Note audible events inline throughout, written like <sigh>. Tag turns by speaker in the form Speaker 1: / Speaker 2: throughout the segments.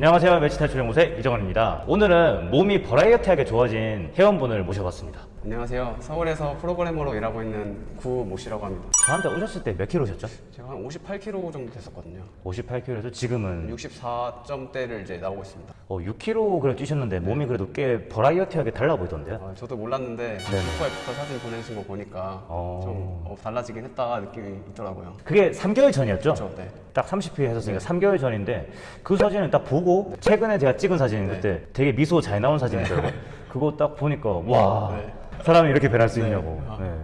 Speaker 1: 안녕하세요. 매치 탈출 연구소의 이정원입니다. 오늘은 몸이 버라이어티하게 좋아진 회원분을 모셔봤습니다
Speaker 2: 안녕하세요. 서울에서 프로그래머로 일하고 있는 구모 씨라고 합니다.
Speaker 1: 저한테 오셨을 때 몇 킬로셨죠?
Speaker 2: 제가 한 58kg 정도 됐었거든요.
Speaker 1: 58킬로에서 지금은
Speaker 2: 64점대를 이제 나오고 있습니다.
Speaker 1: 어, 6킬로 그래 뛰셨는데 몸이 그래도 꽤 버라이어티하게 달라 보이던데요?
Speaker 2: 아, 저도 몰랐는데 슈퍼에부터 사진 보내신 거 보니까
Speaker 1: 어.
Speaker 2: 좀 어, 달라지긴 했다 느낌이 있더라고요.
Speaker 1: 그게 3개월 전이었죠?
Speaker 2: 그렇죠. 네.
Speaker 1: 딱 30회 했었으니까 3개월 전인데 그 사진을 딱 보고 최근에 제가 찍은 사진 그때 되게 미소 잘 나온 사진이더라고요 그거 딱 보니까 와
Speaker 2: 네.
Speaker 1: 사람이 이렇게 변할 수 있냐고
Speaker 2: 아.
Speaker 1: 네.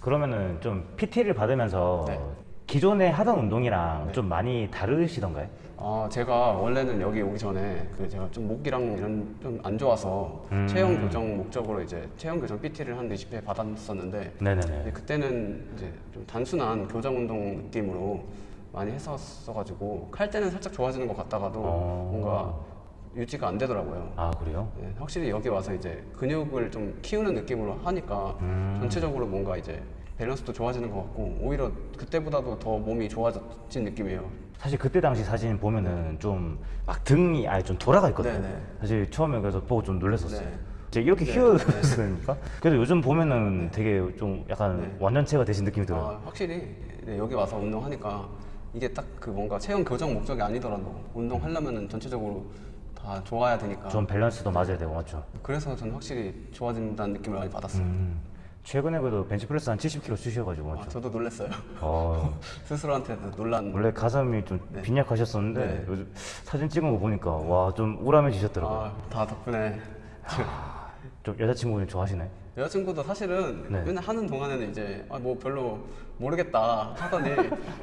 Speaker 1: 그러면은 좀 PT를 받으면서
Speaker 2: 네.
Speaker 1: 기존에 하던 운동이랑 좀 많이 다르시던가요?
Speaker 2: 아, 제가 원래는 여기 오기 전에 그 제가 좀 목이랑 이런 좀 안 좋아서
Speaker 1: 음.
Speaker 2: 체형 교정 목적으로 이제 체형 교정 PT를 한 20회 받았었는데
Speaker 1: 네네네
Speaker 2: 그때는 이제 좀 단순한 교정 운동 느낌으로 많이 했었어가지고 칼 때는 살짝 좋아지는 것 같다가도
Speaker 1: 어.
Speaker 2: 뭔가 유지가 안 되더라고요.
Speaker 1: 아 그래요?
Speaker 2: 네, 확실히 여기 와서 이제 근육을 좀 키우는 느낌으로 하니까
Speaker 1: 음.
Speaker 2: 전체적으로 뭔가 이제 밸런스도 좋아지는 것 같고 오히려 그때보다도 더 몸이 좋아진 느낌이에요.
Speaker 1: 사실 그때 당시 사진 보면은 좀 막 등이 아예 좀 돌아가 있거든요.
Speaker 2: 네네.
Speaker 1: 사실 처음에 그래서 보고 좀 놀랐었어요.
Speaker 2: 네.
Speaker 1: 제가 이렇게
Speaker 2: 네.
Speaker 1: 키웠으니까. 그래도 요즘 보면은 되게 좀 약간
Speaker 2: 네.
Speaker 1: 완전체가 되신 느낌이 들어요.
Speaker 2: 아, 확실히 네, 여기 와서 운동하니까 이게 딱 그 뭔가 체형 교정 목적이 아니더라도 운동하려면은 전체적으로 다 좋아야 되니까
Speaker 1: 좀 밸런스도 맞아야 되고 맞죠.
Speaker 2: 그래서 저는 확실히 좋아진다는 느낌을 많이 받았어요.
Speaker 1: 음. 최근에 그래도 벤치프레스 한 70kg 쓰셔가지고
Speaker 2: 아,
Speaker 1: 맞죠.
Speaker 2: 저도 놀랐어요.
Speaker 1: 어, <laughs>
Speaker 2: 스스로한테도 놀란.
Speaker 1: 원래 가슴이 좀 빈약하셨었는데
Speaker 2: 네.
Speaker 1: 요즘 사진 찍은 거 보니까 와 좀 우람해지셨더라고요.
Speaker 2: 아, 다 덕분에
Speaker 1: 좀 여자친구분 좋아하시나요?
Speaker 2: 여자친구도 사실은
Speaker 1: 네.
Speaker 2: 맨날 하는 동안에는 이제 아, 뭐 별로 모르겠다 하더니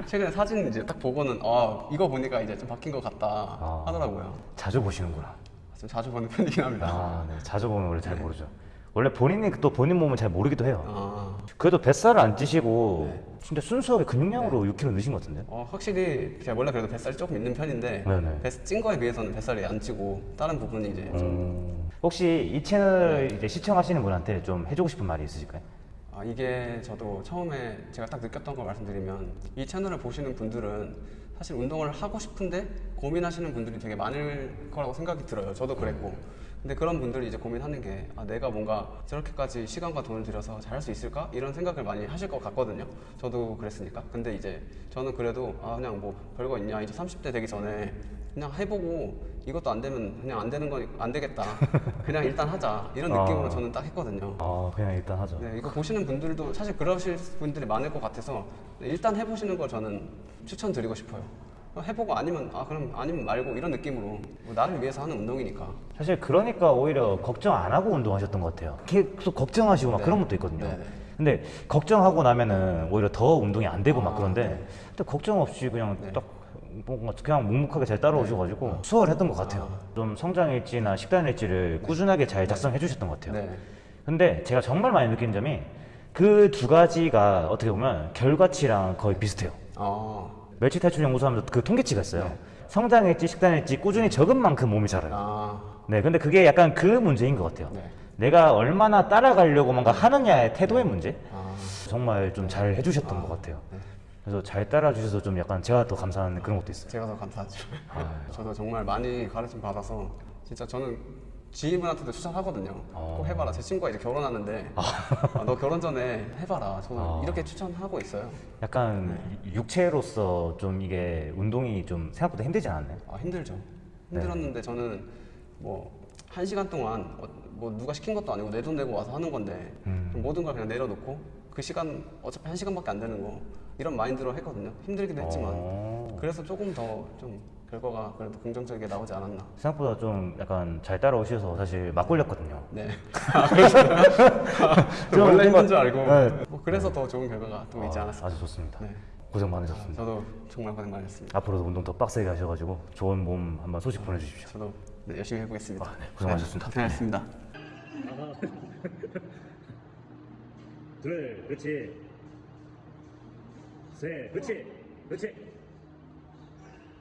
Speaker 2: 최근에 사진 이제 딱 보고는 아 이거 보니까 이제 좀 바뀐 것 같다
Speaker 1: 아.
Speaker 2: 하더라고요.
Speaker 1: 자주 보시는구나.
Speaker 2: 좀 자주 보는 편이긴 합니다.
Speaker 1: 아, 네. 자주 보면 원래 잘 모르죠. 원래 본인이 또 본인 몸을 잘 모르기도 해요.
Speaker 2: 아,
Speaker 1: 그래도 뱃살을 안 찌시고
Speaker 2: 네.
Speaker 1: 진짜 순수하게 근육량으로 6kg 넣으신 것 같은데?
Speaker 2: 어, 확실히 제가 원래 그래도 뱃살이 조금 있는 편인데
Speaker 1: 네네.
Speaker 2: 뱃, 찐 거에 비해서는 뱃살이 안 찌고 다른 부분이 이제 좀
Speaker 1: 음, 혹시 이 채널 이제 시청하시는 분한테 좀 해주고 싶은 말이 있으실까요?
Speaker 2: 아, 이게 저도 처음에 제가 딱 느꼈던 걸 말씀드리면 이 채널을 보시는 분들은 사실 운동을 하고 싶은데 고민하시는 분들이 되게 많을 거라고 생각이 들어요. 저도 그랬고. 근데 그런 분들이 이제 고민하는 게 아, 내가 뭔가 저렇게까지 시간과 돈을 들여서 잘할 수 있을까? 이런 생각을 많이 하실 것 같거든요. 저도 그랬으니까. 근데 이제 저는 그래도 아, 그냥 뭐 별거 있냐. 이제 30대 되기 전에 그냥 해보고 이것도 안 되면 그냥 안 되는 거니 안 되겠다. <laughs> 그냥 일단 하자. 이런 느낌으로
Speaker 1: 아.
Speaker 2: 저는 딱 했거든요.
Speaker 1: 아, 그냥 일단 하죠.
Speaker 2: 네, 이거 보시는 분들도 사실 그러실 분들이 많을 것 같아서 네, 일단 해보시는 걸 저는 추천드리고 싶어요. 해보고 아니면 아 그럼 아니면 말고 이런 느낌으로 뭐 나를 위해서 하는 운동이니까.
Speaker 1: 사실 그러니까 오히려 걱정 안 하고 운동하셨던 것 같아요. 계속 걱정하시고 막
Speaker 2: 네.
Speaker 1: 그런 것도 있거든요.
Speaker 2: 네, 네.
Speaker 1: 근데 걱정하고 나면은 오히려 더 운동이 안 되고 막
Speaker 2: 아,
Speaker 1: 그런데
Speaker 2: 네.
Speaker 1: 근데 걱정 없이 그냥
Speaker 2: 네.
Speaker 1: 딱 뭔가 그냥 묵묵하게 잘 따라오셔가지고 수월했던 것 같아요. 좀 성장 일지나 식단 일지를 꾸준하게 잘 작성해 주셨던 것 같아요.
Speaker 2: 네.
Speaker 1: 근데 제가 정말 많이 느낀 점이 그 두 가지가 어떻게 보면 결과치랑 거의 비슷해요.
Speaker 2: 아,
Speaker 1: 멸치 탈출 연구소 하면서 그 통계치가 있어요. 성장일지 식단일지 꾸준히 적은 만큼 몸이 자라요.
Speaker 2: 아,
Speaker 1: 네, 근데 그게 약간 그 문제인 것 같아요.
Speaker 2: 네.
Speaker 1: 내가 얼마나 따라가려고 뭔가 하느냐의 태도의 문제?
Speaker 2: 아,
Speaker 1: 정말 좀 잘 해주셨던 것 같아요.
Speaker 2: 네.
Speaker 1: 그래서 잘 따라주셔서 좀 약간 제가 더 감사한 그런 것도 있어요.
Speaker 2: 제가 더 감사하죠.
Speaker 1: 아.
Speaker 2: 저도 정말 많이 가르침 받아서 진짜 저는 지인분한테도 추천하거든요. 꼭 해봐라. 제 친구가 이제 결혼하는데 아, 너 결혼 전에 해봐라. 저는
Speaker 1: 아.
Speaker 2: 이렇게 추천하고 있어요.
Speaker 1: 약간
Speaker 2: 네.
Speaker 1: 육체로서 좀 이게 운동이 좀 생각보다 힘들지 않았나요?
Speaker 2: 아 힘들죠.
Speaker 1: 네.
Speaker 2: 힘들었는데 저는 뭐 한 시간 동안 어, 뭐 누가 시킨 것도 아니고 내 돈 내고 와서 하는 건데
Speaker 1: 음.
Speaker 2: 좀 모든 걸 그냥 내려놓고 그 시간 어차피 한 시간밖에 안 되는 거 이런 마인드로 했거든요. 힘들기도 했지만
Speaker 1: 어.
Speaker 2: 그래서 조금 더좀 결과가 그래도 긍정적이게 나오지 않았나.
Speaker 1: 생각보다 좀 약간 잘 따라오셔서 사실 막 걸렸거든요.
Speaker 2: 네. <laughs>
Speaker 1: 좀
Speaker 2: 원래 힘든 줄 알고
Speaker 1: 네.
Speaker 2: 뭐 그래서 더 좋은 결과가 또 있지
Speaker 1: 아,
Speaker 2: 않았을까.
Speaker 1: 아주 좋습니다.
Speaker 2: 네.
Speaker 1: 고생 많으셨습니다.
Speaker 2: 저도 정말 고생 많으셨습니다.
Speaker 1: 앞으로도 운동 더 빡세게 하셔가지고 좋은 몸 한번 소식 보내주십시오.
Speaker 2: 저도 네, 열심히 해보겠습니다.
Speaker 1: 아, 네. 고생하셨습니다.
Speaker 2: 네, 고생하셨습니다. <laughs>
Speaker 3: 둘, 그렇지. 셋, 그렇지. 그렇지.